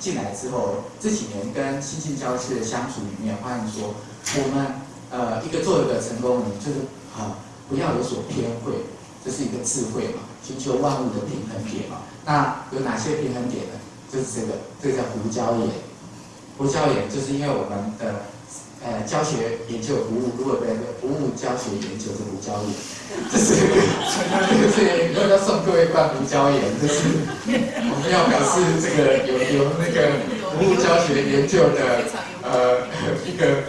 进来之后，这几年跟新进教师的相处里面，发现说我们呃一个做一个成功人，就是啊不要有所偏会，这是一个智慧嘛，寻求万物的平衡点嘛。那有哪些平衡点呢？就是这个，这个叫胡椒盐。胡椒盐就是因为我们的。呃，教学研究服务，如果被服务教学研究是胡椒盐，这是这个 是以后要送各位灌胡椒盐，这是我们要表示这个有有那个服务教学研究的呃一个。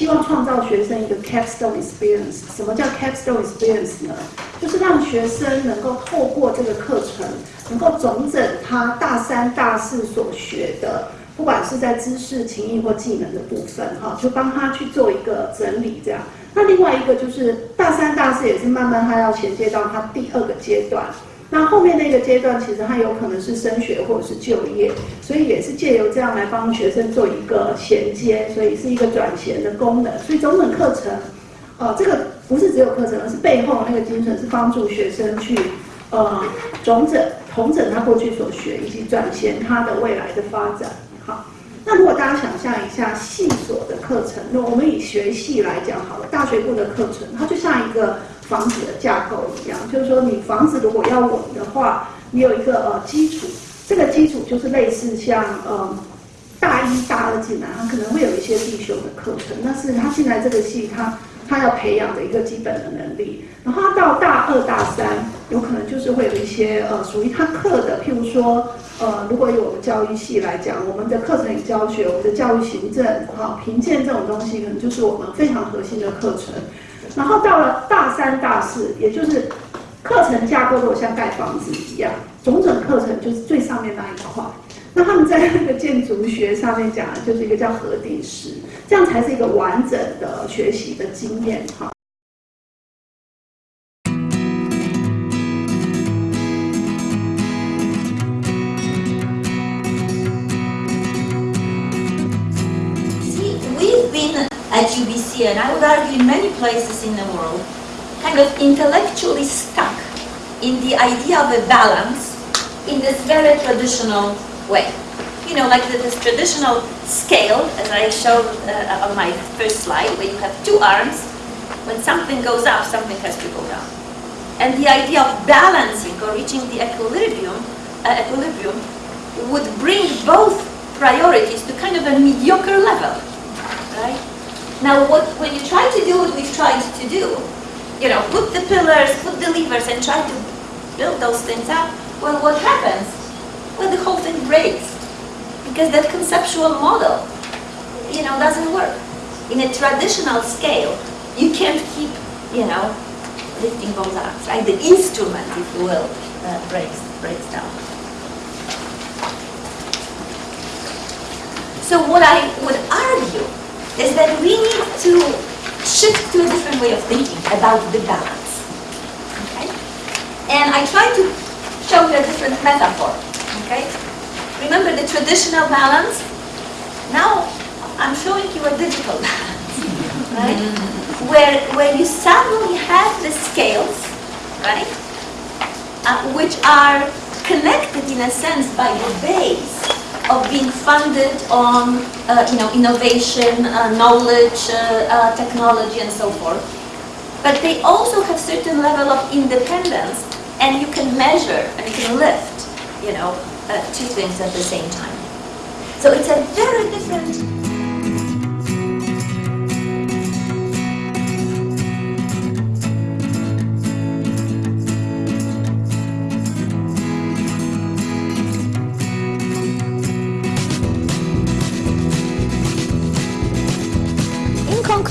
希望创造学生一个 capstone experience，什么叫 capstone experience 呢？就是让学生能够透过这个课程，能够总整他大三、大四所学的，不管是在知识、情谊或技能的部分，哈，就帮他去做一个整理，这样。那另外一个就是大三、大四也是慢慢他要衔接到他第二个阶段。那后面那个阶段，其实它有可能是升学或者是就业，所以也是借由这样来帮学生做一个衔接，所以是一个转衔的功能。所以整本课程，呃，这个不是只有课程，而是背后那个精神是帮助学生去，呃，总整、统整他过去所学，以及转衔他的未来的发展。那如果大家想象一下系所的课程，那我们以学系来讲好了，大学部的课程，它就像一个。房子的架构一样，就是说你房子如果要稳的话，你有一个呃基础，这个基础就是类似像呃大一、大二进来，他可能会有一些必修的课程，那是他进来这个系他他要培养的一个基本的能力。然后到大二、大三，有可能就是会有一些呃属于他课的，譬如说呃，如果有我们教育系来讲，我们的课程与教学、我们的教育行政、好评鉴这种东西，可能就是我们非常核心的课程。然后到了大三、大四，也就是课程架构如果像盖房子一样，总整课程就是最上面那一块。那他们在那个建筑学上面讲，就是一个叫核底石，这样才是一个完整的学习的经验哈。Places in the world, kind of intellectually stuck in the idea of a balance in this very traditional way. You know, like this traditional scale, as I showed uh, on my first slide, where you have two arms. When something goes up, something has to go down. And the idea of balancing or reaching the equilibrium, uh, equilibrium would bring both priorities to kind of a mediocre level, right? Now, what, when you try to do what we've tried to do, you know, put the pillars, put the levers, and try to build those things up, well, what happens? Well, the whole thing breaks. Because that conceptual model, you know, doesn't work. In a traditional scale, you can't keep, you know, lifting those arms, right? The instrument, if you will, uh, breaks, breaks down. So what I would argue is that we need to shift to a different way of thinking about the balance. Okay? And I try to show you a different metaphor. Okay? Remember the traditional balance? Now I'm showing you a digital balance. Right? Where, where you suddenly have the scales, right? Uh, which are connected in a sense by the base of being funded on uh, you know, innovation, uh, knowledge, uh, uh, technology, and so forth. But they also have certain level of independence, and you can measure and you can lift you know, uh, two things at the same time. So it's a very different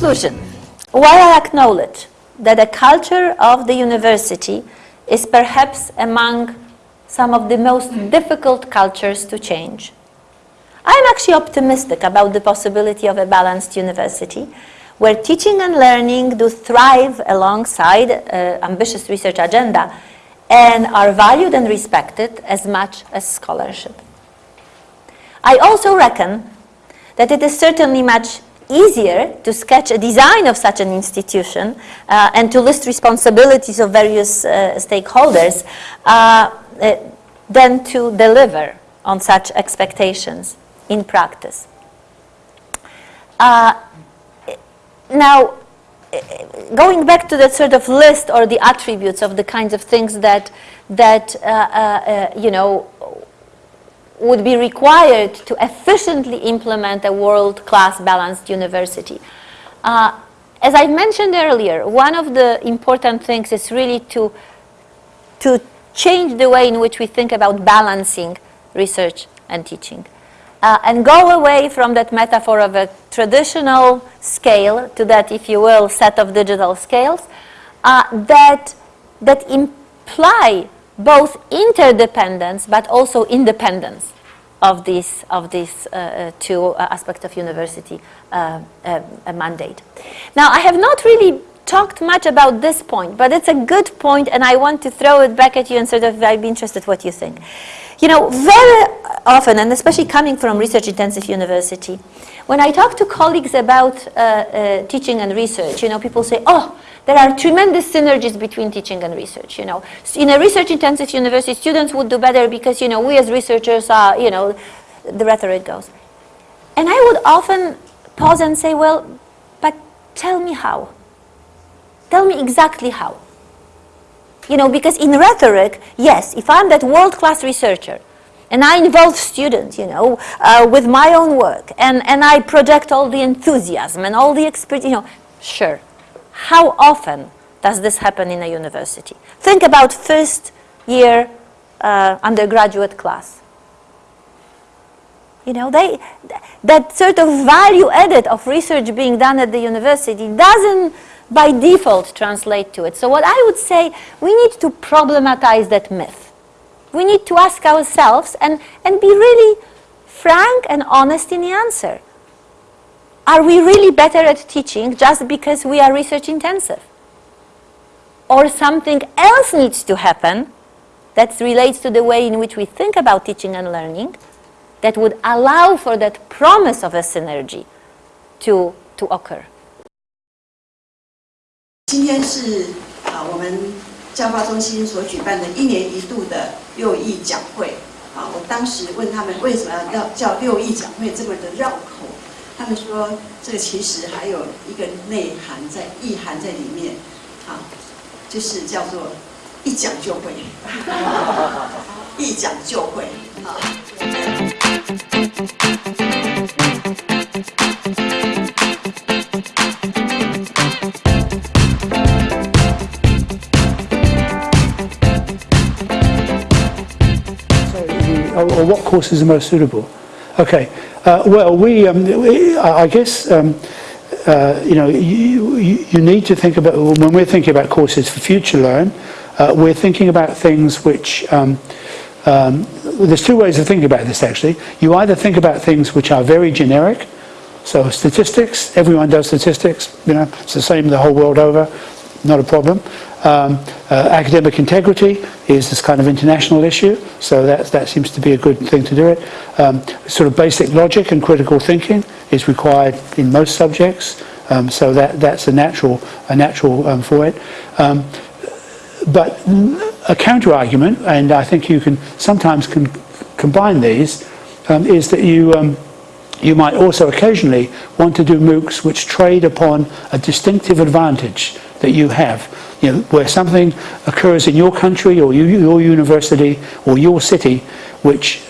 conclusion, while I acknowledge that the culture of the university is perhaps among some of the most difficult cultures to change, I'm actually optimistic about the possibility of a balanced university where teaching and learning do thrive alongside uh, ambitious research agenda and are valued and respected as much as scholarship. I also reckon that it is certainly much easier to sketch a design of such an institution uh, and to list responsibilities of various uh, stakeholders uh, uh than to deliver on such expectations in practice. Uh, now, going back to that sort of list or the attributes of the kinds of things that, that you know, would be required to efficiently implement a world-class balanced university. Uh, as I mentioned earlier, one of the important things is really to, to change the way in which we think about balancing research and teaching. Uh, and go away from that metaphor of a traditional scale to that, if you will, set of digital scales uh, that, that imply both interdependence but also independence of these, of these uh, uh two uh, aspects of university uh, mandate. Now, I have not really talked much about this point, but it's a good point and I want to throw it back at you and sort of I'd be interested what you think. You know, very often, and especially coming from research-intensive university, when I talk to colleagues about uh, uh, teaching and research, you know, people say, oh, there are tremendous synergies between teaching and research, you know. In a research-intensive university, students would do better because, you know, we as researchers are, you know, the rhetoric goes. And I would often pause and say, well, but tell me how. Tell me exactly how. You know, because in rhetoric, yes, if I'm that world-class researcher, and I involve students, you know, uh, with my own work, and, and I project all the enthusiasm and all the experience, you know, sure. How often does this happen in a university? Think about first year uh, undergraduate class. You know, they, that sort of value added of research being done at the university doesn't by default translate to it. So what I would say, we need to problematize that myth. We need to ask ourselves and, and be really frank and honest in the answer. Are we really better at teaching just because we are research intensive? Or something else needs to happen that relates to the way in which we think about teaching and learning that would allow for that promise of a synergy to, to occur. 今天是啊，我们教化中心所举办的一年一度的六艺讲会啊。我当时问他们为什么要叫六艺讲会这么的绕口？他们说，这个其实还有一个内涵在、意涵在里面，啊，就是叫做一讲就会，一讲就会，啊。Courses are most suitable? Okay. Uh, well, we, um, we, I guess, um, uh, you know, you, you need to think about, when we're thinking about courses for FutureLearn, uh, we're thinking about things which, um, um, there's two ways of thinking about this actually. You either think about things which are very generic, so statistics, everyone does statistics, you know, it's the same the whole world over, not a problem. Um, uh, academic integrity is this kind of international issue, so that, that seems to be a good thing to do it. Um, sort of basic logic and critical thinking is required in most subjects, um, so that, that's a natural, a natural um, for it. Um, but a counter-argument, and I think you can sometimes can combine these, um, is that you you might also occasionally want to do MOOCs which trade upon a distinctive advantage that you have you know, where something occurs in your country or you, your university or your city which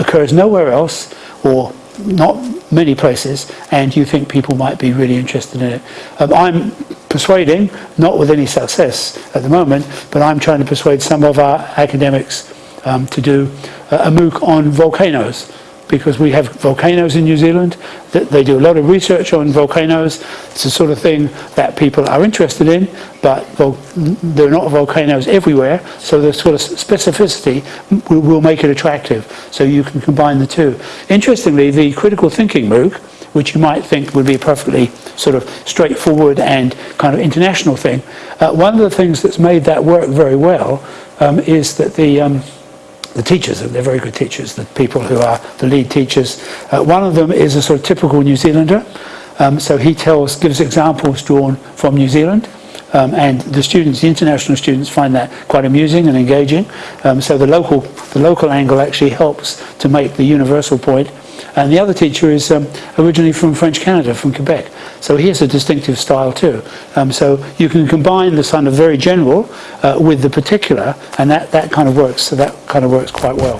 occurs nowhere else or not many places and you think people might be really interested in it. Um, I'm persuading, not with any success at the moment, but I'm trying to persuade some of our academics um, to do a MOOC on volcanoes because we have volcanoes in New Zealand. They do a lot of research on volcanoes. It's the sort of thing that people are interested in, but there are not volcanoes everywhere, so the sort of specificity will make it attractive. So you can combine the two. Interestingly, the critical thinking MOOC, which you might think would be a perfectly sort of straightforward and kind of international thing, uh, one of the things that's made that work very well um, is that the um, the teachers, they're very good teachers, the people who are the lead teachers. Uh, one of them is a sort of typical New Zealander. Um, so he tells, gives examples drawn from New Zealand. Um, and the students, the international students, find that quite amusing and engaging. Um, so the local, the local angle actually helps to make the universal point. And the other teacher is um, originally from French Canada, from Quebec. So he has a distinctive style too. Um, so you can combine the kind of very general uh, with the particular, and that, that kind of works. So that kind of works quite well.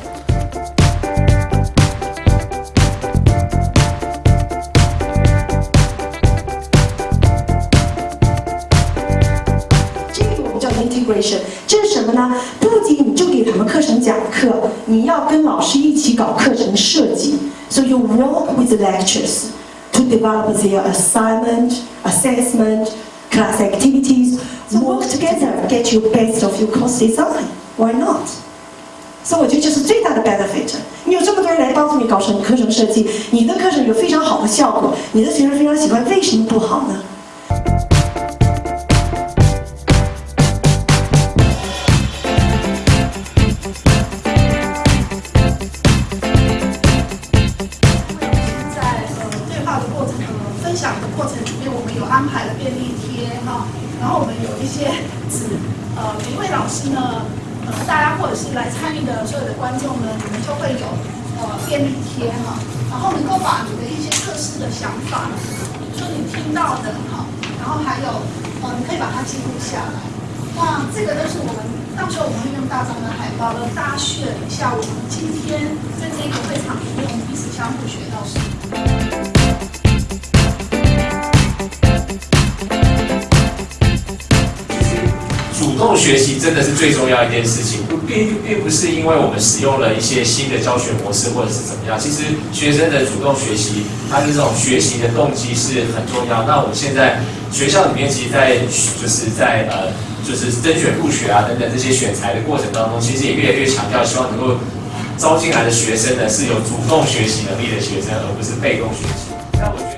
叫 integration，这是什么呢？不仅你就给他们课程讲课，你要跟老师一起搞课程设计。So you work with the lectures to develop their assignment, assessment, class activities. So work together, get you best of your course design. Why not? 所以我觉得这是最大的 benefit。你有这么多人来帮助你搞成课程设计，你的课程有非常好的效果，你的学生非常喜欢，为什么不好呢？ 到的哈，然后还有呃你可以把它记录下来。那这个都是我们到时候我们会用大张的海报呢，大家学一下我们今天在这个会场里面我们彼此相互学到什么。主动学习真的是最重要一件事情，并并不是因为我们使用了一些新的教学模式或者是怎么样，其实学生的主动学习，他的这种学习的动机是很重要。那我们现在学校里面，其实，在就是在呃，就是甄选入学啊等等这些选材的过程当中，其实也越来越强调，希望能够招进来的学生呢是有主动学习能力的学生，而不是被动学习。那我觉。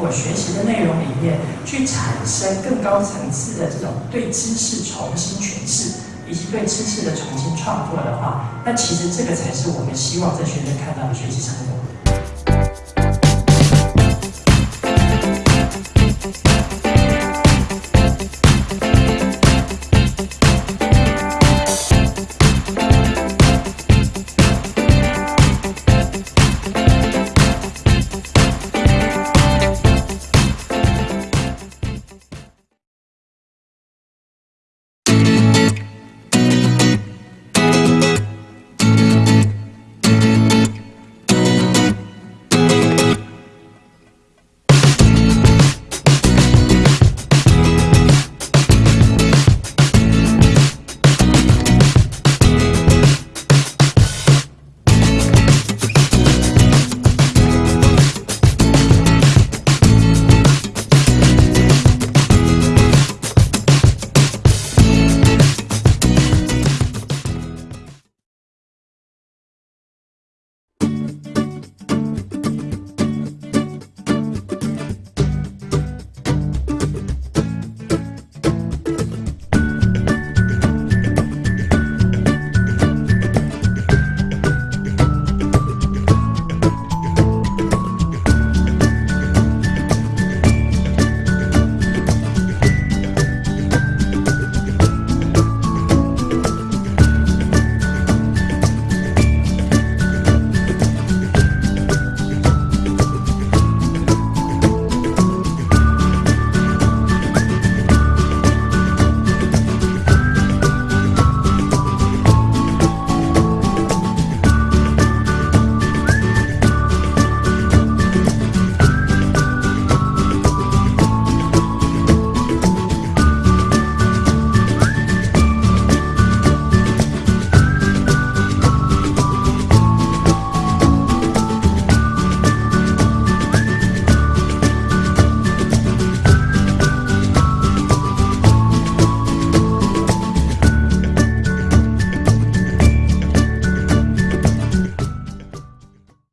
我学习的内容里面，去产生更高层次的这种对知识重新诠释，以及对知识的重新创作的话，那其实这个才是我们希望在学生看到的学习成果。